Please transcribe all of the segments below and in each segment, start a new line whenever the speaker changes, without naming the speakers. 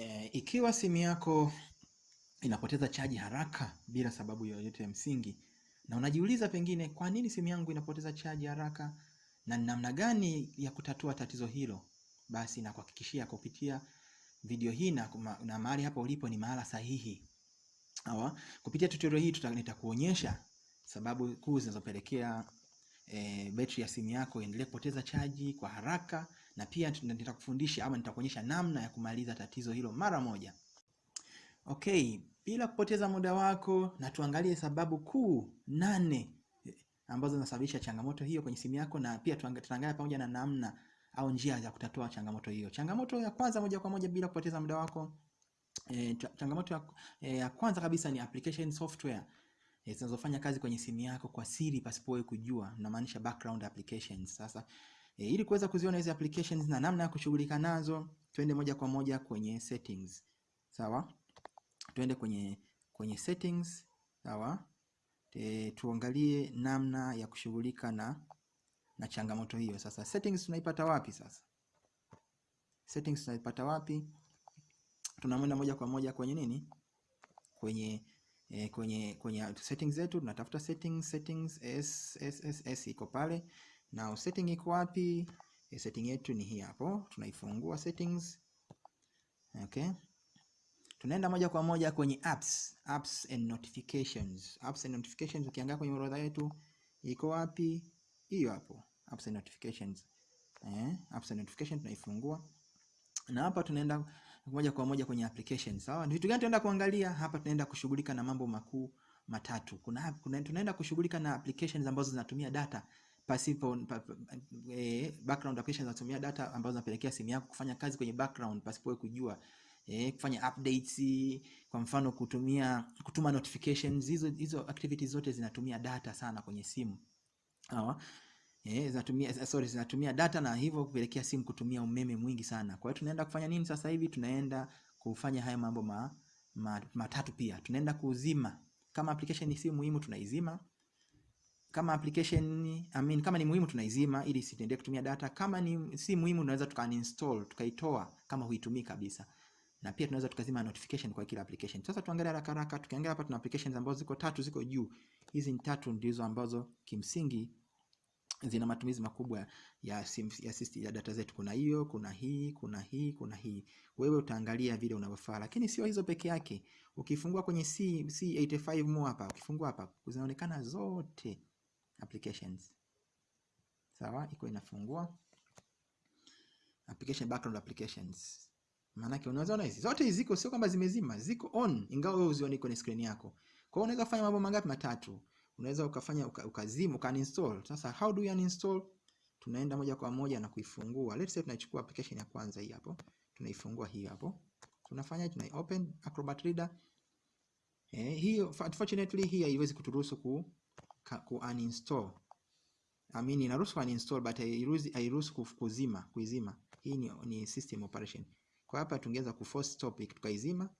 E, ikiwa simu yako inapoteza chaji haraka bila sababu yoyote ya msingi na unajiuliza pengine kwa nini simu yangu inapoteza chaji haraka na namna gani ya kutatua tatizo hilo, basi nakuhakikishia kupitia video hii na, na mahali hapa ulipo ni mahala sahihi. Awa, Kupitia tutorial hii nitakuonyesha sababu kuu zinazopelekea e, betri ya simu yako iendelee kupoteza chaji kwa haraka na pia nitakufundisha ama nitakuonyesha namna ya kumaliza tatizo hilo mara moja. Okay, bila kupoteza muda wako na tuangalie sababu kuu nane eh, ambazo zinasababisha changamoto hiyo kwenye simu yako na pia tutaangalia pamoja na namna au njia za kutatua changamoto hiyo. Changamoto ya kwanza moja kwa moja bila kupoteza muda wako E, changamoto ya, e, ya kwanza kabisa ni application software e, zinazofanya kazi kwenye simu yako kwa siri pasipo wewe kujua, namaanisha background applications. Sasa e, ili kuweza kuziona hizi applications na namna ya kushughulika nazo, twende moja kwa moja kwenye settings. Sawa? Twende kwenye kwenye settings, sawa? E, tuangalie namna ya kushughulika na na changamoto hiyo. Sasa settings tunaipata wapi sasa? Settings tunaipata wapi? Tunamwenda moja kwa moja kwenye nini? Kwenye eh, kwenye kwenye settings zetu tunatafuta settings settings s s s s iko pale. Na setting iko wapi? E, setting yetu ni hii hapo. Tunaifungua settings. Okay. Tunaenda moja kwa moja kwenye apps, apps and notifications. Apps and notifications ukiangalia kwenye orodha yetu iko wapi? Hiyo hapo. Apps and notifications. Eh, apps and notifications tunaifungua. Na hapa tunaenda moja kwa moja kwenye applications. Sawa? Ni vitu gani tunaenda kuangalia? Hapa tunaenda kushughulika na mambo makuu matatu. Kuna, kuna tunaenda kushughulika na applications ambazo zinatumia data pasipo pa, pa, eh, background application zinatumia data ambazo zinapelekea simu yako kufanya kazi kwenye background pasipo kujua. Eh, kufanya updates, kwa mfano kutumia kutuma notifications, hizo hizo activities zote zinatumia data sana kwenye simu. Sawa? Eh, zinatumia sorry, zinatumia data na hivyo kupelekea simu kutumia umeme mwingi sana. Kwa hiyo tunaenda kufanya nini sasa hivi? Tunaenda kufanya haya mambo ma, ma, matatu pia. Tunaenda kuzima kama application si muhimu tunaizima. Kama application I mean, kama ni muhimu tunaizima ili isiendelee kutumia data. Kama ni si muhimu tunaweza tukaninstall, tukaitoa kama huitumii kabisa. Na pia tunaweza tukazima notification kwa kila application. Sasa tuangalie haraka haraka. Tukiangalia hapa tuna applications ambazo ziko tatu ziko juu. Hizi ni tatu ndizo ambazo kimsingi zina matumizi makubwa ya sim, ya, system, ya data zetu. Kuna hiyo, kuna hii, kuna hii, kuna hii. Wewe utaangalia vile unavyofaa, lakini sio hizo peke yake. Ukifungua kwenye C, C85 mu hapa, ukifungua hapa zinaonekana zote applications. Sawa, iko inafungua application background applications. Maana yake unaona hizi zote hizi ziko, sio kwamba zimezima, ziko on, ingawa wewe uzioni kwenye screen yako. Kwa hiyo unaweza kufanya mambo mangapi? Matatu unaweza ukafanya uka, uninstall. Sasa how do you uninstall? Tunaenda moja kwa moja na kuifungua. Let's say tunachukua application ya kwanza hii hapo, tunaifungua hii hapo, tunafanya tuna open Acrobat Reader. Eh, hiyo unfortunately hii haiwezi kuturuhusu ku, ku uninstall. I mean inaruhusu uninstall but hairuhusu kuzima kuizima. Hii ni, ni system operation. Kwa hapa tungeweza ku stop tukaizima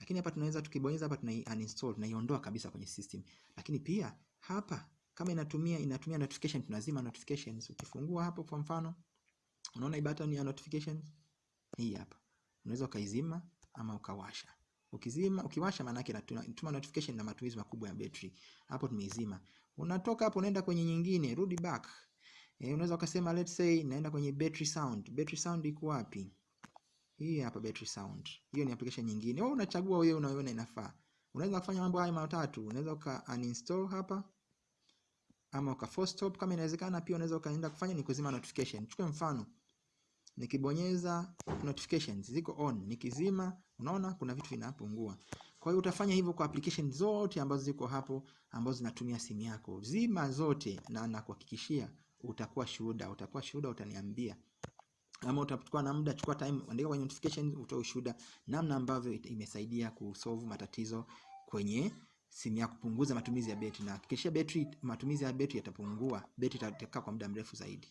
lakini hapa tunaweza tukibonyeza hapa tuna uninstall tunaiondoa kabisa kwenye system. Lakini pia hapa kama inatumia inatumia notification tunazima notifications. Ukifungua hapo kwa mfano, unaona button ya notifications hii hapa, unaweza ukaizima ama ukawasha. Ukizima ukiwasha, maana yake inatuma notification na matumizi makubwa ya battery. Hapo tumeizima. Unatoka hapo unaenda kwenye nyingine, rudi back. Eh, unaweza ukasema let's say naenda kwenye battery sound. Battery sound iko wapi? Hii hapa battery sound. Hiyo ni application nyingine. Wewe unachagua wewe unaiona inafaa. Unaweza kufanya mambo haya matatu. Unaweza uka uninstall hapa ama uka force stop kama inawezekana. Pia unaweza ukaenda kufanya ni kuzima notification. Chukue mfano. Nikibonyeza notifications ziko on, nikizima unaona kuna vitu vinapungua. Kwa hiyo utafanya hivyo kwa application zote ambazo ziko hapo ambazo zinatumia simu yako. Zima zote na nakuhakikishia utakuwa shuhuda, utakuwa shuhuda utaniambia ama utachukua na muda, chukua time, andika kwenye notification, utoe ushuhuda namna ambavyo imesaidia kusolve matatizo kwenye simu yako, kupunguza matumizi ya betri, na hakikisha betri, matumizi ya betri yatapungua, betri itakaa kwa muda mrefu zaidi.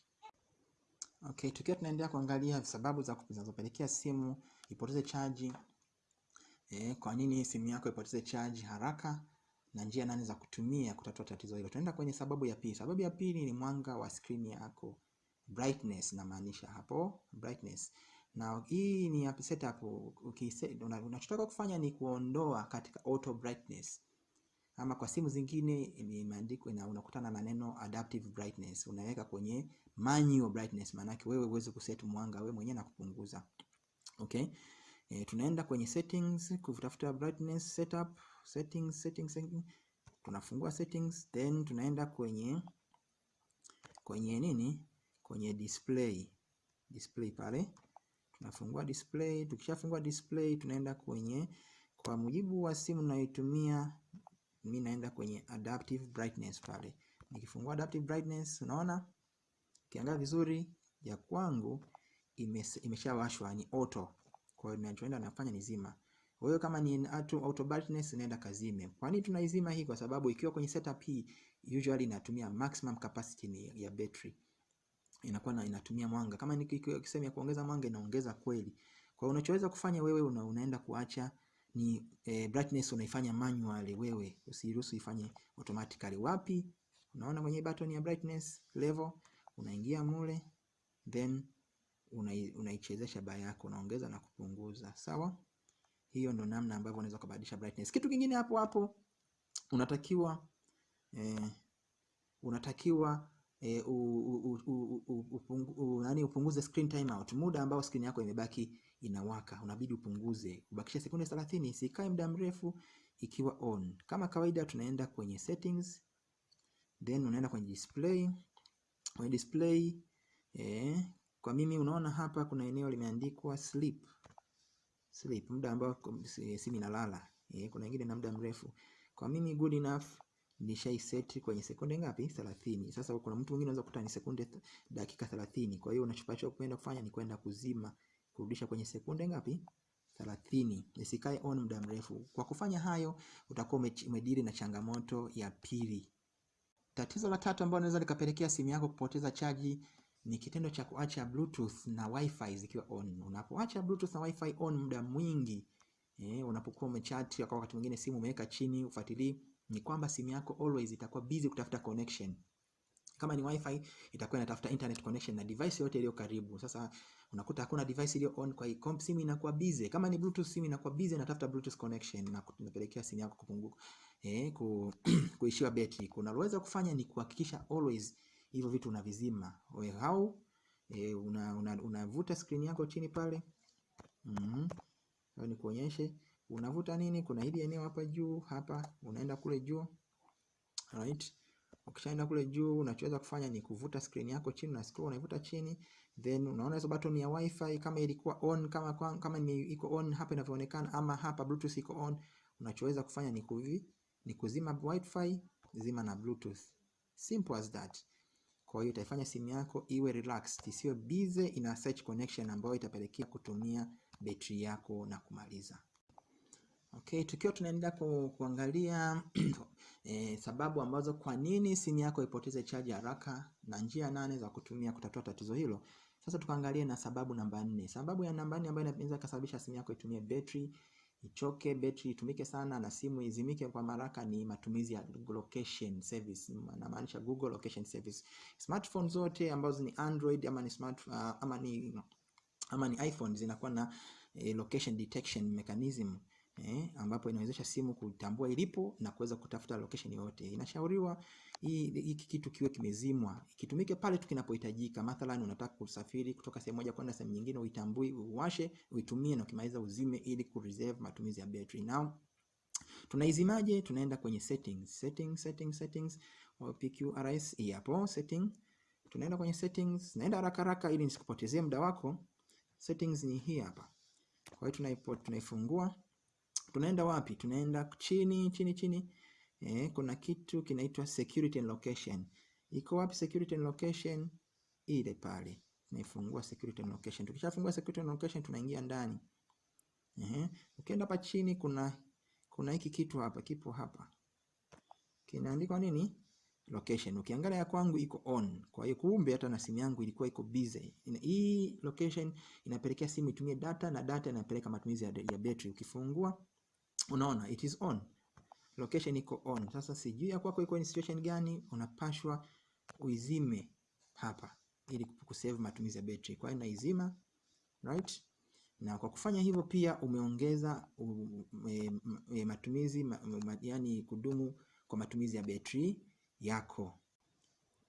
Okay, tukiwa tunaendelea kuangalia sababu za zinazopelekea simu ipoteze chaji. Eh, kwa nini simu yako ipoteze chaji haraka na njia nane za kutumia kutatua tatizo hilo. Tunaenda kwenye sababu ya pili. Sababu ya pili ni mwanga wa skrini yako brightness, namaanisha hapo brightness. na hii ni ya setup. Ukise- Unachotaka kufanya ni kuondoa katika auto brightness, ama kwa simu zingine imeandikwa na unakutana na neno adaptive brightness, unaweka kwenye manual brightness, maana wewe uweze kuset mwanga wewe mwenyewe na kupunguza. Okay, e, tunaenda kwenye settings kutafuta brightness setup, settings, settings, settings. Tunafungua settings then tunaenda kwenye kwenye nini, kwenye display display pale tunafungua display. Tukishafungua display, tunaenda kwenye, kwa mujibu wa simu ninayoitumia mimi, naenda kwenye adaptive brightness pale. Nikifungua adaptive brightness, unaona ukiangalia vizuri ya kwangu imeshawashwa ni auto. Kwa hiyo ninachoenda nafanya ni zima. Kwa hiyo kama ni auto, brightness naenda kazime. Kwa nini tunaizima hii? Kwa sababu ikiwa kwenye setup hii usually inatumia maximum capacity ni ya battery inakuwa na inatumia mwanga kama nikisema ya kuongeza mwanga inaongeza kweli. Kwa hiyo unachoweza kufanya wewe una, unaenda kuacha ni eh, brightness unaifanya manually wewe, usiruhusu ifanye automatically. Wapi? Unaona kwenye button ya brightness level, unaingia mule then unai- unaichezesha baa yako, unaongeza na kupunguza. Sawa, hiyo ndo namna ambavyo unaweza kubadilisha brightness. Kitu kingine hapo hapo unatakiwa eh, unatakiwa e, u, nani upunguze screen timeout, muda ambao screen yako imebaki inawaka, unabidi upunguze, ubakishe sekunde 30, isikae muda mrefu ikiwa on. Kama kawaida, tunaenda kwenye settings, then unaenda kwenye display. Kwenye display eh, kwa mimi unaona hapa kuna eneo limeandikwa sleep, sleep, muda ambao simu inalala. Eh, kuna ingine na muda mrefu. Kwa mimi good enough nishaiset kwenye sekunde ngapi? 30. Sasa kuna mtu mwingine anaweza kukuta ni sekunde dakika 30. Kwa hiyo unachopacho kwenda kufanya ni kwenda kuzima, kurudisha kwenye sekunde ngapi? 30. Isikae on muda mrefu. Kwa kufanya hayo utakuwa umedili na changamoto ya pili. Tatizo la tatu ambalo linaweza likapelekea simu yako kupoteza chaji ni kitendo cha kuacha bluetooth na wifi zikiwa on. Unapoacha bluetooth na wifi on muda mwingi eh, unapokuwa umechat kwa wakati mwingine simu umeweka chini ufuatilii ni kwamba simu yako always itakuwa busy kutafuta connection. Kama ni wifi itakuwa inatafuta internet connection na device yote iliyo karibu. Sasa unakuta hakuna device iliyo on, kwa hiyo comp simu inakuwa busy. Kama ni bluetooth, simu inakuwa busy inatafuta bluetooth connection na kupelekea simu yako kupunguka, eh, ku, kuishiwa betri. Kunaloweza kufanya ni kuhakikisha always hivyo vitu unavizima. Wewe how unavuta una, una, skrini yako chini pale mm mm ni kuonyeshe unavuta nini. Kuna hili eneo hapa juu hapa, unaenda kule juu right. Ukishaenda kule juu, unachoweza kufanya ni kuvuta screen yako chini na scroll unaivuta chini, then unaona hizo button ya wifi kama ilikuwa on, kama kwa, kama ni iko on hapa inavyoonekana, ama hapa bluetooth iko on. Unachoweza kufanya ni kuvi ni kuzima wifi, zima na bluetooth, simple as that. Kwa hiyo itaifanya simu yako iwe relaxed, isiwe busy ina search connection ambayo itapelekea kutumia betri yako na kumaliza. Okay, tukiwa tunaendelea ku, kuangalia e, sababu ambazo kwa nini simu yako ipoteze chaji haraka na njia nane za kutumia kutatua tatizo hilo. Sasa tukaangalie na sababu namba nne. Sababu ya namba nne ambayo inaweza kusababisha simu yako itumie betri ichoke, betri itumike sana na simu izimike kwa maraka ni matumizi ya location service, namaanisha Google location service. Smartphone zote ambazo ni Android ama ni smart, uh, ama ni ama ni iPhone zinakuwa na eh, location detection mechanism eh, ambapo inawezesha simu kutambua ilipo na kuweza kutafuta location yote. Inashauriwa hiki kitu kiwe kimezimwa, kitumike pale tu kinapohitajika. Mathalan, unataka kusafiri kutoka sehemu moja kwenda sehemu nyingine, uitambui, uwashe, uitumie na ukimaliza uzime, ili kureserve matumizi ya battery. Now tunaizimaje? Tunaenda kwenye settings, settings, settings, settings, PQRS hapo setting. Tunaenda kwenye settings, naenda haraka haraka ili nisikupotezee muda wako. Settings ni hii hapa. Kwa hiyo tunaifungua tunaenda wapi? Tunaenda chini chini chini. Eh, kuna kitu kinaitwa security and location. Iko wapi security and location? Ile pale. Tunaifungua security and location. Tukishafungua security and location tunaingia ndani. Eh, ukienda hapa chini kuna kuna hiki kitu hapa, kipo hapa. Kinaandikwa nini? Location. Ukiangalia ya kwangu iko on. Kwa hiyo kumbe hata na simu yangu ilikuwa iko busy. Hii location inapelekea simu itumie data na data inapeleka matumizi ya, ya battery. Ukifungua unaona it is on, location iko on. Sasa sijui ya kwako iko in situation gani, unapashwa uizime hapa ili kusave matumizi ya battery. Kwa hiyo naizima, right, na kwa kufanya hivyo pia umeongeza ume, e, e, matumizi ma, yani kudumu kwa matumizi ya betri yako.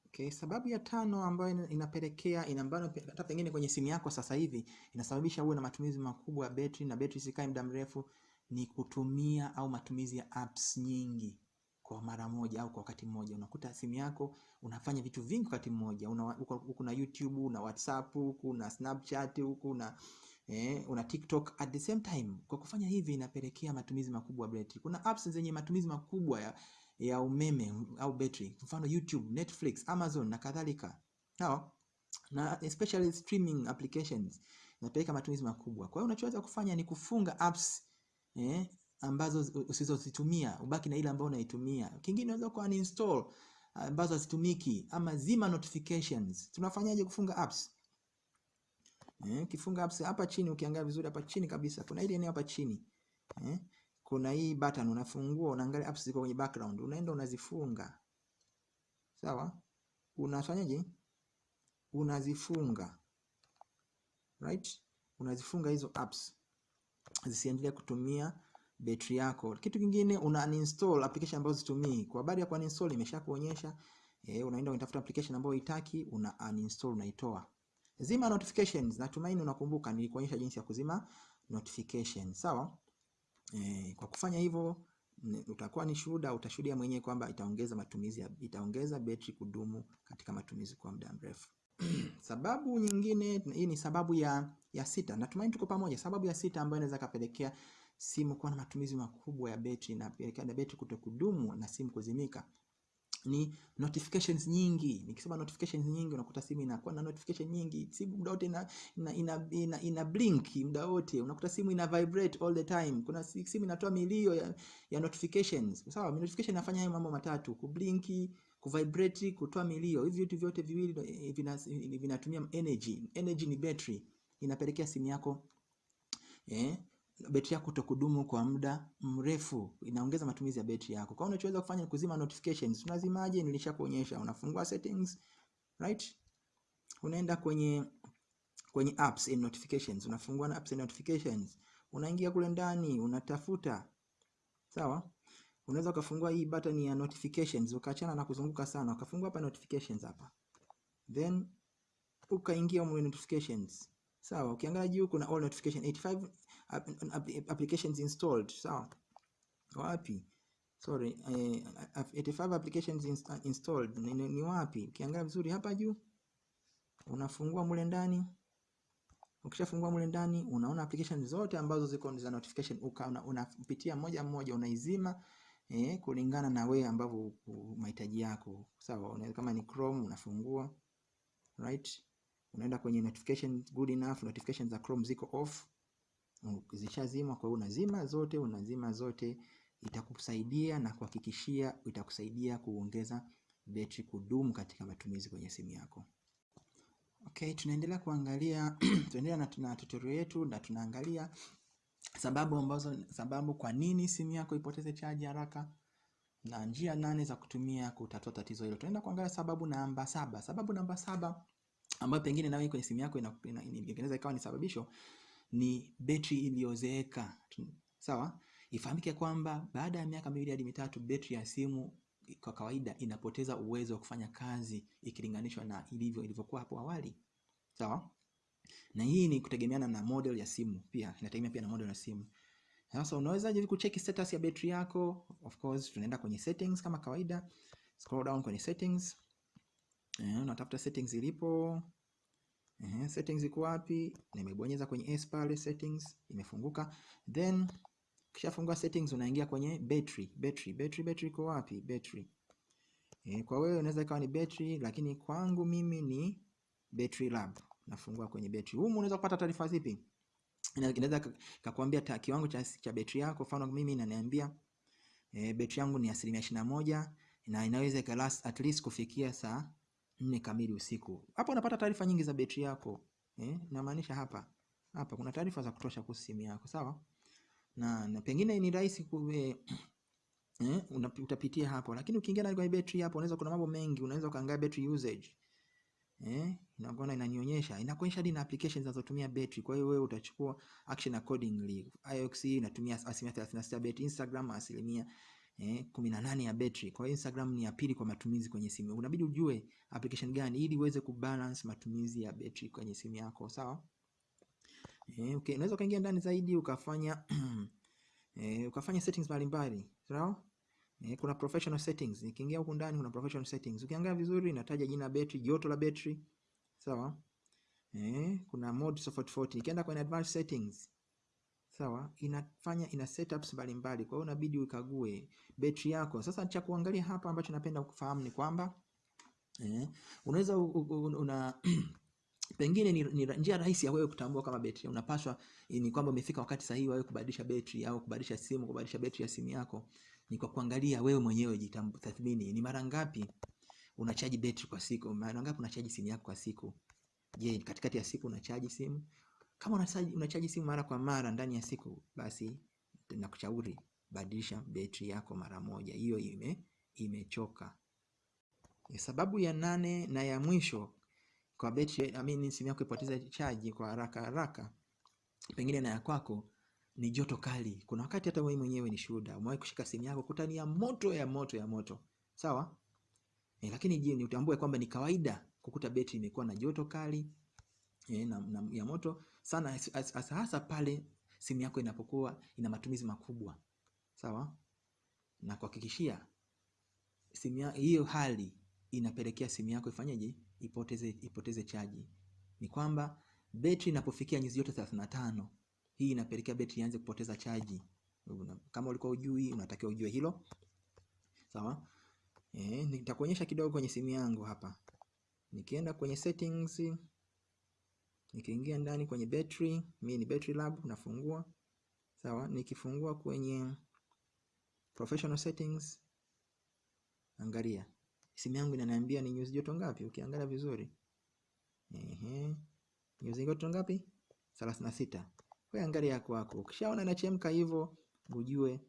Okay, sababu ya tano ambayo inapelekea inambano hata pengine kwenye simu yako sasa hivi inasababisha uwe na matumizi makubwa ya betri na betri sikae muda mrefu ni kutumia au matumizi ya apps nyingi kwa mara moja au kwa wakati mmoja. Unakuta simu yako unafanya vitu vingi wakati mmoja. Huku na YouTube, una WhatsApp, huku na Snapchat, huku na eh, una TikTok at the same time. Kwa kufanya hivi inapelekea matumizi makubwa ya battery. Kuna apps zenye matumizi makubwa ya, ya umeme au battery, mfano YouTube, Netflix, Amazon na kadhalika. Sawa? Na especially streaming applications inapeleka matumizi makubwa. Kwa hiyo unachoweza kufanya ni kufunga apps eh, ambazo usizozitumia ubaki na ile ambayo unaitumia. Kingine unaweza ku uninstall ambazo hazitumiki ama zima notifications. Tunafanyaje kufunga apps? Eh, kifunga apps hapa chini ukiangalia vizuri hapa chini kabisa kuna ile eneo hapa chini. Eh, kuna hii button unafungua unaangalia apps ziko kwenye background unaenda unazifunga. Sawa? Unafanyaje? Unazifunga. Right? Unazifunga hizo apps zisiendelee kutumia betri yako. Kitu kingine una uninstall application ambazo zitumii. Kwa habari ya ku uninstall imeshakuonyesha. Eh, unaenda unatafuta application ambayo unataka una uninstall unaitoa. Zima notifications. Natumaini unakumbuka nilikuonyesha jinsi ya kuzima notifications. Sawa? Eh, kwa kufanya hivyo utakuwa ni shuhuda, utashuhudia mwenyewe kwamba itaongeza matumizi itaongeza betri kudumu katika matumizi kwa muda mrefu. Sababu nyingine, hii ni sababu ya ya sita. Natumaini tuko pamoja. Sababu ya sita ambayo inaweza kapelekea simu kuwa na matumizi makubwa ya betri na pelekea na betri kutokudumu na simu kuzimika ni notifications nyingi. Nikisema notifications nyingi, unakuta simu inakuwa na notification nyingi, simu muda wote ina, ina, ina, ina, ina blink muda wote, unakuta simu ina vibrate all the time. Kuna simu inatoa milio ya, ya notifications. Sawa, notification inafanya hayo mambo matatu: kublinki, kuvibrate, kutoa milio. Hivi vitu vyote viwili vinatumia vina energy. Energy ni battery, inapelekea simu yako eh, betri yako kutokudumu kwa muda mrefu, inaongeza matumizi ya betri yako. Kwa hiyo unachoweza kufanya ni kuzima notifications. Unazimaje? Nilishakuonyesha. Unafungua settings, right? Unaenda kwenye kwenye apps and notifications, unafungua na apps and notifications, unaingia kule ndani, unatafuta sawa. Unaweza ukafungua hii button ya notifications, ukaachana na kuzunguka sana, ukafungua hapa notifications hapa, then ukaingia mwe notifications sawa. Ukiangalia juu kuna all notification 85 applications installed sawa. Wapi? Sorry, eh, 85 applications inst installed ni, ni ni wapi? Ukiangalia vizuri hapa juu unafungua mule ndani. Ukishafungua mule ndani unaona applications zote ambazo ziko za notification, unapitia una moja moja unaizima eh, kulingana na wewe ambavyo mahitaji yako sawa. Unaweza kama ni Chrome unafungua right, unaenda kwenye notification good enough, Notification za Chrome ziko off zishazima. Kwa hiyo unazima zote, unazima zote, itakusaidia na kuhakikishia, itakusaidia kuongeza betri kudumu katika matumizi kwenye simu yako. Okay, tunaendelea kuangalia tunaendelea na, na tutorial yetu na tunaangalia sababu ambazo sababu kwa nini simu yako ipoteze chaji haraka na njia nane za kutumia kutatua tatizo hilo. Tunaenda kuangalia sababu namba saba. Sababu namba saba ambayo pengine nawe kwenye simu yako inaweza ikawa ni sababisho ni betri iliyozeeka. Sawa, ifahamike kwamba baada ya miaka miwili hadi mitatu betri ya simu kwa kawaida inapoteza uwezo wa kufanya kazi ikilinganishwa na ilivyo ilivyokuwa hapo awali. Sawa, na hii ni kutegemeana na model ya simu, pia inategemea pia na model ya simu. Sasa unawezaje kucheki status ya betri yako? Of course tunaenda kwenye settings kama kawaida, scroll down kwenye settings. Eh, unatafuta settings ilipo Eh, settings iko wapi? Nimebonyeza kwenye S pale settings imefunguka. Then ukishafungua settings unaingia kwenye battery. Battery, battery, battery iko wapi? Battery. Eh, kwa wewe unaweza ikawa ni battery lakini kwangu mimi ni battery lab. Nafungua kwenye betri. Humu unaweza kupata taarifa zipi? Inaweza kakuambia kiwango cha, cha betri yako. Mfano mimi inaniambia e, betri yangu ni asilimia ishirini na moja na inaweza ikalast at least kufikia saa nne kamili usiku. Hapo unapata taarifa nyingi za betri yako eh, namaanisha hapa hapa kuna taarifa za kutosha kuhusu simu yako sawa, na, na pengine ni rahisi kuwe eh, utapitia hapo, lakini ukiingia kwenye betri hapo unaweza kuna mambo mengi, unaweza ukaangalia battery usage eh, inakuwa inanionyesha inakuonyesha hadi na applications zinazotumia battery. Kwa hiyo wewe utachukua action accordingly. iOS inatumia asilimia 36 battery, Instagram asilimia eh, 18 ya battery. Kwa hiyo Instagram ni ya pili kwa matumizi kwenye simu. Unabidi ujue application gani ili uweze kubalance matumizi ya battery kwenye simu yako, sawa? Eh, okay, unaweza ukaingia ndani zaidi ukafanya eh, ukafanya settings mbalimbali, sawa? Eh, kuna professional settings. Nikiingia huku ndani kuna professional settings. Ukiangalia vizuri inataja jina la betri, joto la betri, sawa? Eh, kuna mode tofauti tofauti. Nikienda kwenye advanced settings, sawa, inafanya ina setups mbalimbali. Kwa hiyo unabidi ukague betri yako. Sasa cha kuangalia hapa ambacho napenda kufahamu ni kwamba eh, unaweza una pengine ni, ni njia rahisi ya wewe kutambua kama betri unapaswa ni kwamba umefika wakati sahihi wewe kubadilisha betri au kubadilisha simu, kubadilisha betri ya simu yako ni kwa kuangalia wewe mwenyewe, jitathmini, ni mara ngapi unachaji betri kwa siku, mara ngapi unachaji simu yako kwa siku. Je, katikati ya siku unachaji simu? Kama unachaji, unachaji simu mara kwa mara ndani ya siku, basi nakushauri badilisha betri yako mara moja, hiyo ime imechoka. Sababu ya nane na ya mwisho kwa betri, I mean, simu yako ipoteza chaji kwa haraka haraka, pengine na ya kwako ni joto kali. Kuna wakati hata wewe mwenyewe ni shuhuda, umewahi kushika simu yako kutania ya moto ya moto ya moto, sawa? E, lakini je, ni utambue kwamba ni kawaida kukuta betri imekuwa na joto kali e, na, na, ya moto. Sana, hasa hasa pale simu yako inapokuwa ina matumizi makubwa, sawa. Na kuhakikishia simu hiyo hali inapelekea simu yako ifanyeje, ipoteze ipoteze chaji, ni kwamba betri inapofikia nyuzi joto 35 hii inapelekea betri ianze kupoteza chaji. Kama ulikuwa ujui, unatakiwa ujue hilo. Sawa? Eh, nitakuonyesha kidogo kwenye simu yangu hapa. Nikienda kwenye settings, nikiingia ndani kwenye battery, mimi ni battery lab nafungua. Sawa? Nikifungua kwenye professional settings, angalia. Simu yangu inaniambia ni nyuzi joto ngapi? Ukiangalia vizuri. Ehe. Nyuzi joto ngapi? 36. Wewe angalia kwako. Ukishaona inachemka hivyo, ujue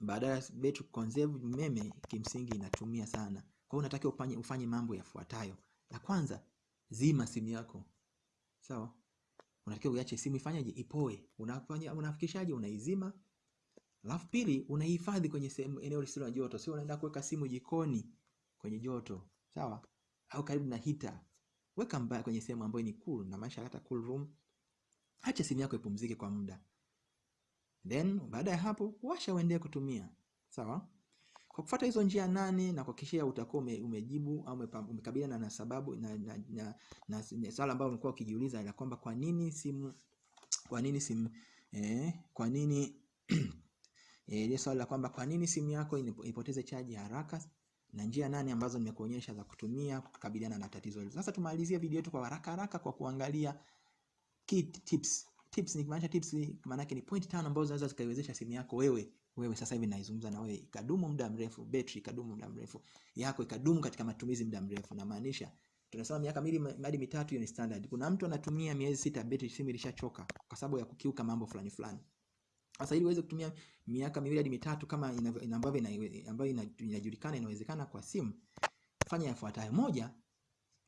baada ya betri conserve umeme kimsingi inatumia sana. Kwa hiyo unatakiwa ufanye, ufanye mambo yafuatayo. La kwanza, zima simu yako. Sawa? Unatakiwa uache simu ifanyaje? Ipoe. Unafanya unafikishaje? Unaizima. Alafu pili, unaihifadhi kwenye sehemu eneo lisilo na joto. Sio unaenda kuweka simu jikoni kwenye joto. Sawa? Au karibu na hita. Weka mbaya kwenye sehemu ambayo ni cool na maisha hata cool room. Acha simu yako ipumzike kwa muda, then baada ya hapo washa uendelee kutumia. Sawa. Kwa kufuata hizo njia nane na kuhakikisha utakuwa ume, umejibu au umekabiliana na sababu na, na, na, na, na swala ambalo umekuwa ukijiuliza la kwamba kwa nini simu kwa nini simu eh, kwa nini eh, ile swali la kwamba kwa nini simu yako ipoteze chaji haraka na njia nane ambazo nimekuonyesha za kutumia kukabiliana na tatizo hilo. Sasa tumalizie video yetu kwa haraka haraka kwa kuangalia key tips. Tips ni kumaanisha tips maana yake ni point tano ambazo zinaweza zikaiwezesha simu yako wewe wewe sasa hivi naizungumza na wewe ikadumu muda mrefu, battery ikadumu muda mrefu, yako ikadumu katika matumizi muda mrefu. Na maanisha tunasema miaka miwili hadi mitatu, hiyo ni standard. Kuna mtu anatumia miezi sita, battery simu ilishachoka kwa sababu ya kukiuka mambo fulani fulani. Sasa ili uweze kutumia miaka miwili hadi mitatu kama ambavyo ambayo inajulikana inawezekana kwa simu, fanya yafuatayo: moja,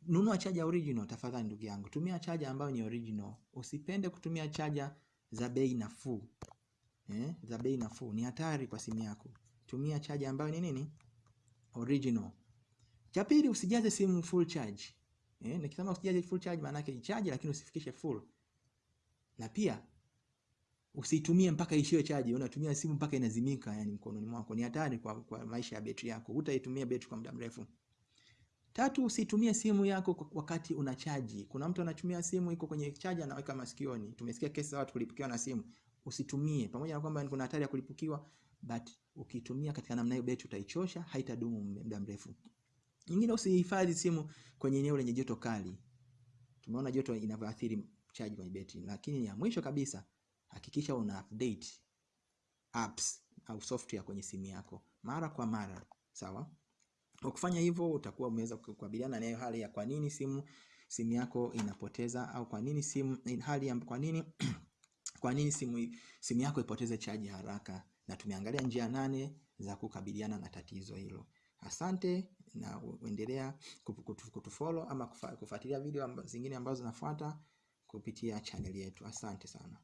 nunua chaja original tafadhali, ndugu yangu, tumia chaja ambayo ni original. Usipende kutumia chaja za bei nafuu eh, za bei nafuu ni hatari kwa simu yako. Tumia chaja ambayo ni nini, original. Cha pili, usijaze simu full charge eh, nikisema usijaze full charge maana yake ichaje, lakini usifikishe full. Na pia usitumie mpaka ishiwe chaji, unatumia simu mpaka inazimika, yani mkononi mwako, ni hatari kwa, kwa maisha ya betri yako, hutaitumia betri kwa muda mrefu. Tatu, usitumie simu yako wakati unachaji. Kuna mtu anatumia simu iko kwenye chaji anaweka masikioni. Tumesikia kesi za watu kulipukiwa na simu. Usitumie, pamoja na kwamba kuna hatari ya kulipukiwa, but ukitumia katika namna hiyo betri utaichosha, haitadumu muda mrefu. Nyingine, usihifadhi simu kwenye eneo lenye joto kali. Tumeona joto inavyoathiri chaji kwenye betri. Lakini ya mwisho kabisa, hakikisha una update apps au software kwenye simu yako mara kwa mara, sawa? Kwa kufanya hivyo utakuwa umeweza kukabiliana na hali ya kwa nini simu simu yako inapoteza au kwa nini simu hali ya kwa nini kwa nini simu simu yako ipoteze chaji haraka, na tumeangalia njia nane za kukabiliana na tatizo hilo. Asante na uendelea kutu- kutu- kutufollow ama kufuatilia video amba, zingine ambazo zinafuata kupitia channel yetu. Asante sana.